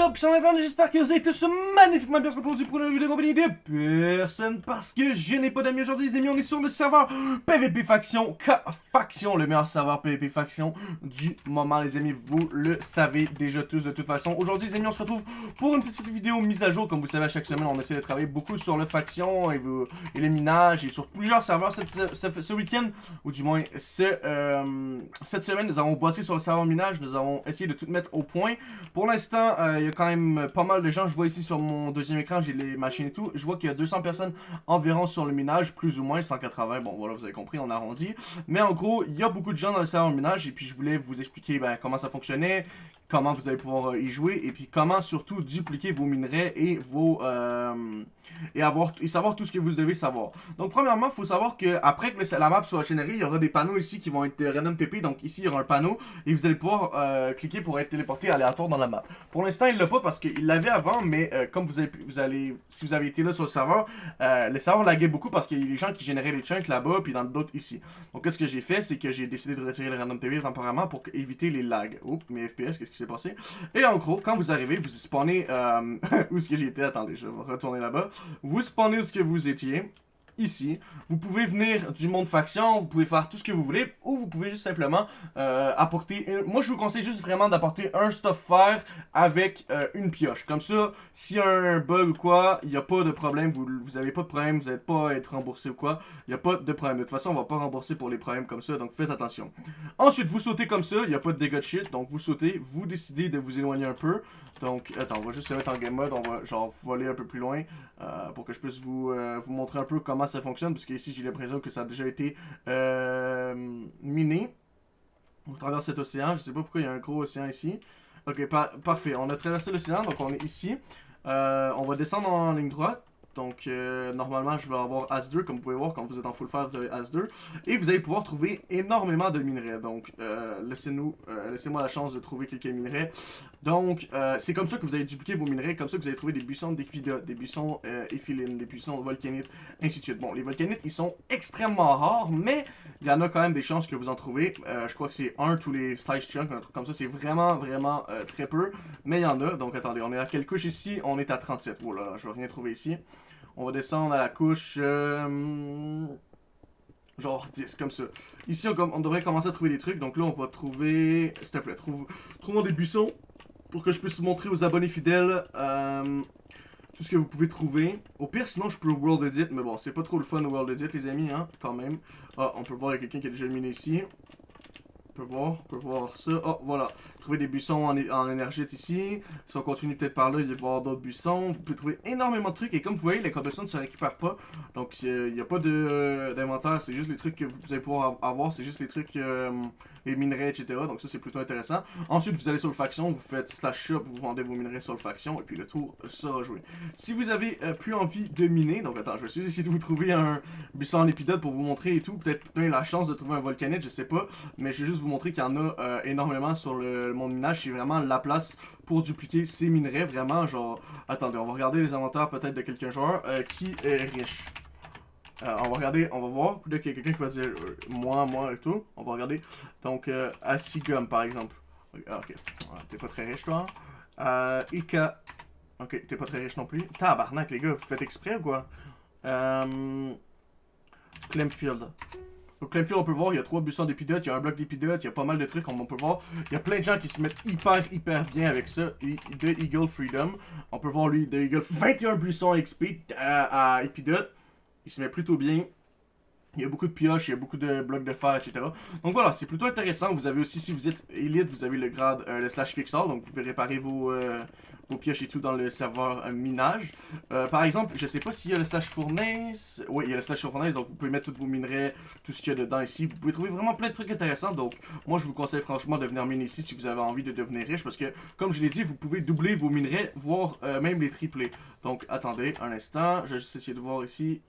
Up, j'espère que vous êtes tous magnifiquement bien aujourd'hui pour une vidéo compagnie de personne parce que je n'ai pas d'amis aujourd'hui les amis, on est sur le serveur PVP Faction, K Faction, le meilleur serveur PVP Faction du moment les amis, vous le savez déjà tous de toute façon. Aujourd'hui les amis, on se retrouve pour une petite vidéo mise à jour, comme vous savez à chaque semaine on essaie de travailler beaucoup sur le Faction et, vous, et les minages et sur plusieurs serveurs cette, ce, week-end, ou du moins euh, cette semaine nous avons bossé sur le serveur minage, nous avons essayé de tout mettre au point. Pour l'instant, euh, a quand même pas mal de gens. Je vois ici sur mon deuxième écran, j'ai les machines et tout. Je vois qu'il y a 200 personnes environ sur le minage, plus ou moins 180. Bon, voilà, vous avez compris, on arrondit. Mais en gros, il y a beaucoup de gens dans le serveur minage. Et puis, je voulais vous expliquer ben, comment ça fonctionnait, comment vous allez pouvoir euh, y jouer. Et puis, comment surtout dupliquer vos minerais et vos... Euh, et, avoir, et savoir tout ce que vous devez savoir. Donc, premièrement, il faut savoir que après que la map soit générée, il y aura des panneaux ici qui vont être random TP. Donc, ici, il y aura un panneau. Et vous allez pouvoir cliquer pour être téléporté aléatoire dans la map. Pour l'instant, il l'a pas parce qu'il l'avait avant, mais euh, comme vous, avez, vous allez, si vous avez été là sur le serveur, euh, le serveur laguait beaucoup parce qu'il y a des gens qui généraient des chunks là-bas, puis dans d'autres ici. Donc, qu'est-ce que j'ai fait, c'est que j'ai décidé de retirer le random TV temporairement pour éviter les lags. Oups, mes FPS, qu'est-ce passé? Et en gros, quand vous arrivez, vous spawnez, euh, où est-ce que j'étais? Attendez, je vais retourner là-bas. Vous spawnez où est-ce que vous étiez ici. Vous pouvez venir du monde faction, vous pouvez faire tout ce que vous voulez, ou vous pouvez juste simplement euh, apporter... Moi, je vous conseille juste vraiment d'apporter un stuff fer avec euh, une pioche. Comme ça, s'il y a un bug ou quoi, il n'y a pas de problème, vous n'avez pas de problème, vous n'êtes pas à être remboursé ou quoi, il n'y a pas de problème. De toute façon, on va pas rembourser pour les problèmes comme ça, donc faites attention. Ensuite, vous sautez comme ça, il n'y a pas de dégâts de shit, donc vous sautez, vous décidez de vous éloigner un peu. Donc, attends, on va juste se mettre en game mode, on va genre voler un peu plus loin euh, pour que je puisse vous, vous montrer un peu comment ça fonctionne, parce que ici j'ai l'impression que ça a déjà été euh, miné. On traverse cet océan, je sais pas pourquoi il y a un gros océan ici. Ok, parfait, on a traversé l'océan, donc on est ici. Euh, on va descendre en ligne droite. Donc, euh, normalement, je vais avoir As2. Comme vous pouvez voir, quand vous êtes en full fire, vous avez As2. Et vous allez pouvoir trouver énormément de minerais. Donc, euh, laissez-nous, euh, laissez-moi la chance de trouver quelques minerais. Donc, c'est comme ça que vous allez dupliquer vos minerais. Comme ça que vous allez trouver des buissons d'équidote, des buissons éphilines, des buissons volcanites, ainsi de suite. Bon, les volcanites, ils sont extrêmement rares, mais il y en a quand même des chances que vous en trouvez. je crois que c'est un tous les size chunks, comme ça. C'est vraiment, vraiment très peu. Mais il y en a. Donc, attendez, on est à quelle couche ici? On est à 37. Voilà, je vais rien trouver ici. On va descendre à la couche... Euh, genre 10, comme ça. Ici, on, devrait commencer à trouver des trucs. Donc là, on va trouver... S'il te plaît, trouve, trouvons des buissons pour que je puisse montrer aux abonnés fidèles euh, tout ce que vous pouvez trouver. Au pire, sinon, je peux World Edit. Mais bon, c'est pas trop le fun, World Edit, les amis, hein, quand même. Ah, on peut voir, il y a quelqu'un qui a déjà miné ici. On peut voir, on peut voir ça. Oh, voilà trouver des buissons en, en énergite ici. Si on continue peut-être par là, il va y avoir d'autres buissons. Vous pouvez trouver énormément de trucs. Et comme vous voyez, les cobblestones ne se récupèrent pas. Donc, il n'y a pas euh, d'inventaire. C'est juste les trucs que vous allez pouvoir avoir. C'est juste les trucs, euh, les minerais, etc. Donc, ça, c'est plutôt intéressant. Ensuite, vous allez sur le faction. Vous faites slash shop. Vous vendez vos minerais sur le faction. Et puis, le tour sera joué. Si vous avez euh, plus envie de miner. Donc, attends, je vais essayer de vous trouver un buisson en épidote pour vous montrer et tout. Peut-être la chance de trouver un volcanite. Je sais pas. Mais je vais juste vous montrer qu'il y en a énormément sur le mon minage, c'est vraiment la place pour dupliquer ces minerais. Vraiment, genre... Attendez, on va regarder les inventaires peut-être de quelqu'un joueur euh, qui est riche. Euh, on va regarder, on va voir. Peut-être qu'il y a quelqu'un qui va dire euh, moi, moi et tout. On va regarder. Donc, Asigum par exemple. Ah, ok. T'es pas très riche, toi. Euh, Ika. Ok, t'es pas très riche non plus. Tabarnak, les gars, vous faites exprès ou quoi? Euh... Clemfield. Donc Clemfield, on peut voir, il y a trois buissons d'épidotes, il y a un bloc d'épidotes, il y a pas mal de trucs, on peut voir. Il y a plein de gens qui se mettent hyper, hyper bien avec ça. The Eagle Freedom. On peut voir lui, The Eagle, 21 buissons XP à, à épidote. Il se met plutôt bien. Il y a beaucoup de pioches, il y a beaucoup de blocs de fer, etc. Donc voilà, c'est plutôt intéressant. Vous avez aussi, si vous êtes élite, vous avez le grade, euh, le slash fixer. Donc vous pouvez réparer vos, euh, vos pioches et tout dans le serveur euh, minage. par exemple, je sais pas s'il y a le slash fournaise. Oui, il y a le slash fournaise, donc vous pouvez mettre tous vos minerais, tout ce qu'il y a dedans ici. Vous pouvez trouver vraiment plein de trucs intéressants. Donc moi, je vous conseille franchement de venir miner ici si vous avez envie de devenir riche. Parce que, comme je l'ai dit, vous pouvez doubler vos minerais, voire même les tripler. Donc attendez un instant, je vais juste essayer de voir ici.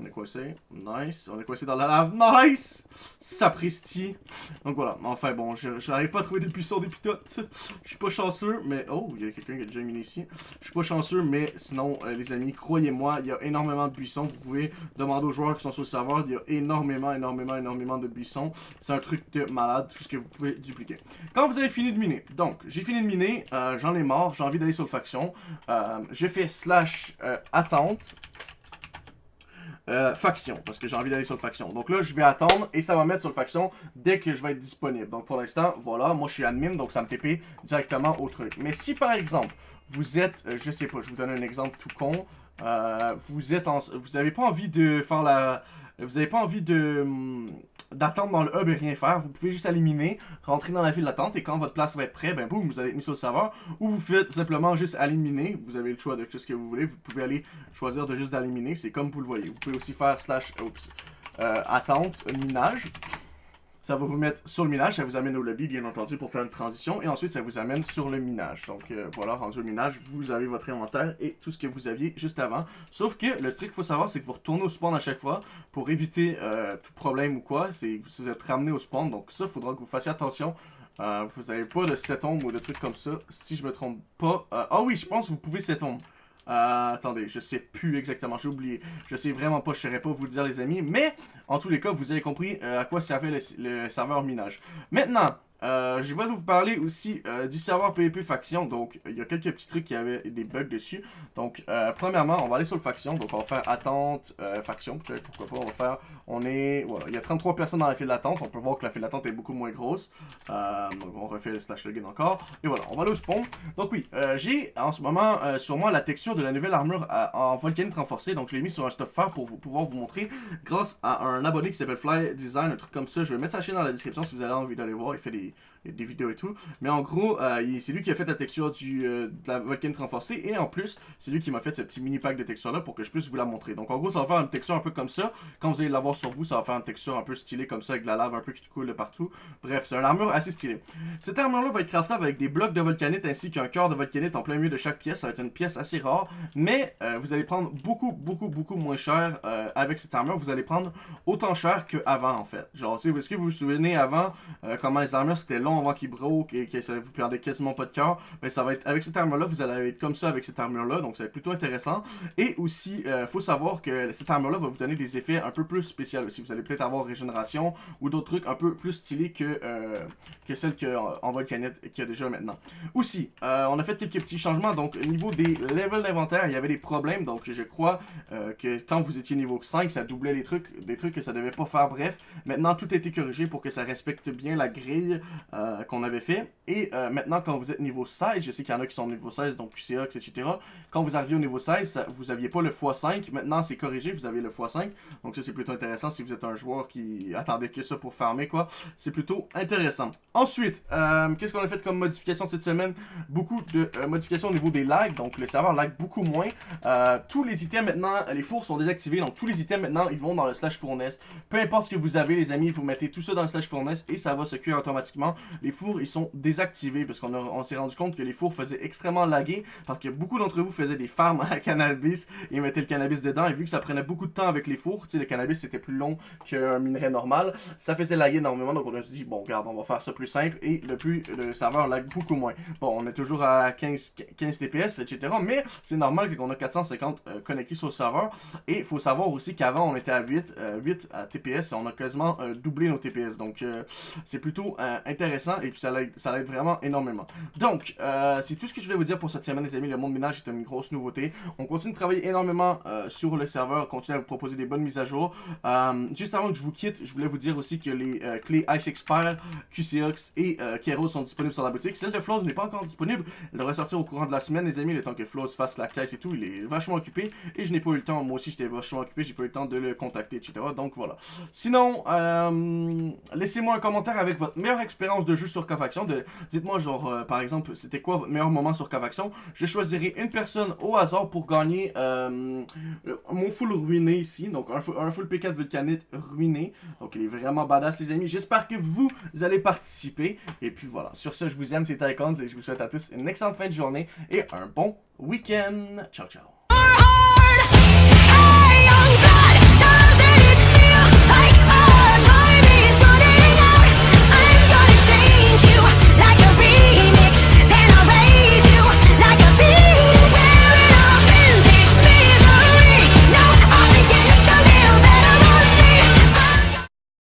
On est coincé. Nice. On est coincé dans la lave. Nice! Sapristi. Donc voilà. Enfin bon, je n'arrive pas à trouver des buissons des pitotes. Je suis pas chanceux, mais... Oh, il y a quelqu'un qui a déjà mis ici. Je suis pas chanceux, mais sinon, euh, les amis, croyez-moi, il y a énormément de buissons. Vous pouvez demander aux joueurs qui sont sur le serveur. Il y a énormément, énormément, énormément de buissons. C'est un truc de malade, tout ce que vous pouvez dupliquer. Quand vous avez fini de miner, donc, j'ai fini de miner, euh, j'en ai marre, j'ai envie d'aller sur le faction. Euh, j'ai fait slash attente. Euh, faction, parce que j'ai envie d'aller sur le faction. Donc là, je vais attendre et ça va mettre sur le faction dès que je vais être disponible. Donc pour l'instant, voilà, moi je suis admin, donc ça me TP directement au truc. Mais si par exemple, vous êtes, euh, je sais pas, je vous donne un exemple tout con, euh, vous êtes en, vous avez pas envie de faire la, vous avez pas envie hum, d'attendre dans le hub et rien faire, vous pouvez juste éliminer, rentrer dans la file d'attente et quand votre place va être prête, ben boum, vous allez être mis sur le serveur ou vous faites simplement juste éliminer, vous avez le choix de ce que vous voulez, vous pouvez aller choisir de juste d'éliminer, c'est comme vous le voyez. Vous pouvez aussi faire slash, oups, euh, attente, minage. Ça va vous mettre sur le minage, ça vous amène au lobby, bien entendu, pour faire une transition. Et ensuite, ça vous amène sur le minage. Donc, euh, voilà, rendu au minage, vous avez votre inventaire et tout ce que vous aviez juste avant. Sauf que, le truc qu'il faut savoir, c'est que vous retournez au spawn à chaque fois pour éviter euh, tout problème ou quoi. C'est vous êtes ramené au spawn. Donc, ça, il faudra que vous fassiez attention. Euh, vous n'avez pas de 7 ombres ou de trucs comme ça, si je me trompe pas. ah oui, je pense que vous pouvez 7 ombres. Euh, attendez, je sais plus exactement, j'ai oublié. Je sais vraiment pas, je saurais pas vous le dire les amis. Mais, en tous les cas, vous avez compris euh, à quoi servait le serveur minage. Maintenant, euh, je vais vous parler aussi euh, du serveur PvP faction. Donc, il y a quelques petits trucs qui avaient des bugs dessus. Donc, euh, premièrement, on va aller sur le faction. Donc, on va faire attente faction. Pourquoi pas, on va faire... On est... Voilà, il y a 33 personnes dans la file d'attente. On peut voir que la file d'attente est beaucoup moins grosse. donc, on refait le slash login encore. Et voilà, on va aller au spawn. Donc, oui, j'ai en ce moment sur moi la texture de la nouvelle armure en volcanite renforcée. Donc, je l'ai mis sur un stuff faire pour vous, pouvoir vous montrer grâce à un abonné qui s'appelle Fly Design, un truc comme ça. Je vais mettre sa chaîne dans la description si vous avez envie d'aller voir. Il fait des des, vidéos et tout. Mais en gros, euh, c'est lui qui a fait la texture du, euh, de la volcanite renforcée. Et en plus, c'est lui qui m'a fait ce petit mini pack de texture là pour que je puisse vous la montrer. Donc en gros, ça va faire une texture un peu comme ça. Quand vous allez l'avoir sur vous, ça va faire une texture un peu stylée comme ça avec de la lave un peu qui coule de partout. Bref, c'est une armure assez stylée. Cette armure là va être craftable avec des blocs de volcanite ainsi qu'un cœur de volcanite en plein milieu de chaque pièce. Ça va être une pièce assez rare. Mais euh, vous allez prendre beaucoup, beaucoup, beaucoup moins cher avec cette armure. Vous allez prendre autant cher qu'avant en fait. Genre, est-ce que vous vous souvenez avant comment les armures c'était long avant qu'il broke et que ça vous perdez quasiment pas de cœur, mais ça va être avec cette armure là, vous allez être comme ça avec cette armure là, donc ça va être plutôt intéressant. Et aussi, euh, faut savoir que cette armure là va vous donner des effets un peu plus spéciaux aussi. Vous allez peut-être avoir régénération ou d'autres trucs un peu plus stylés que, euh, que celle qu'en Volcanite qu'il y a déjà maintenant. Aussi, euh, on a fait quelques petits changements, donc au niveau des levels d'inventaire, il y avait des problèmes, donc je crois que quand vous étiez niveau 5, ça doublait les trucs, des trucs que ça devait pas faire, bref. Maintenant, tout a été corrigé pour que ça respecte bien la grille euh, qu'on avait fait. Et euh, maintenant, quand vous êtes niveau 16, je sais qu'il y en a qui sont niveau 16, donc QCX, etc. Quand vous arrivez au niveau 16, vous n'aviez pas le x5. Maintenant, c'est corrigé, vous avez le x5. Donc ça, c'est plutôt intéressant si vous êtes un joueur qui attendait que ça pour farmer, quoi. C'est plutôt intéressant. Ensuite, euh, qu'est-ce qu'on a fait comme modification cette semaine? Beaucoup de modifications au niveau des lags. Donc le serveur lag beaucoup moins. tous les items maintenant, les fours sont désactivés. Donc tous les items maintenant, ils vont dans le slash fournaise. Peu importe ce que vous avez, les amis, vous mettez tout ça dans le slash fournaise et ça va se cuire automatiquement les fours, ils sont désactivés parce qu'on on, s'est rendu compte que les fours faisaient extrêmement laguer parce que beaucoup d'entre vous faisaient des farms à cannabis et mettaient le cannabis dedans et vu que ça prenait beaucoup de temps avec les fours, tu sais, le cannabis c'était plus long qu'un minerai normal, ça faisait laguer énormément donc on a dit, bon, regarde, on va faire ça plus simple et le plus, le serveur lag beaucoup moins. Bon, on est toujours à 15, 15 TPS, etc. Mais c'est normal qu'on a 450 euh, connectés sur le serveur et il faut savoir aussi qu'avant on était à 8, 8 à TPS on a quasiment euh, doublé nos TPS donc euh, c'est plutôt intéressant et puis ça l'aide vraiment énormément. Donc, euh, c'est tout ce que je voulais vous dire pour cette semaine les amis, le monde ménage est une grosse nouveauté. On continue de travailler énormément euh, sur le serveur, on continue à vous proposer des bonnes mises à jour. Euh, juste avant que je vous quitte, je voulais vous dire aussi que les clés Ice Expire, QCX et Keros sont disponibles sur la boutique. Celle de Flows n'est pas encore disponible, elle devrait sortir au courant de la semaine les amis, le temps que Flows fasse la caisse et tout, il est vachement occupé et je n'ai pas eu le temps, moi aussi j'étais vachement occupé, j'ai pas eu le temps de le contacter, etc. Donc voilà. Sinon, laissez-moi un commentaire avec votre meilleure expérience de jeu sur Cavaction. Dites-moi, genre, euh, par exemple, c'était quoi votre meilleur moment sur Cavaction. Je choisirai une personne au hasard pour gagner euh, mon full ruiné ici. Donc, un, un full P4 Vulcanite ruiné. Donc, il est vraiment badass, les amis. J'espère que vous allez participer. Et puis voilà. Sur ce, je vous aime, c'est Icons et je vous souhaite à tous une excellente fin de journée et un bon week-end. Ciao, ciao.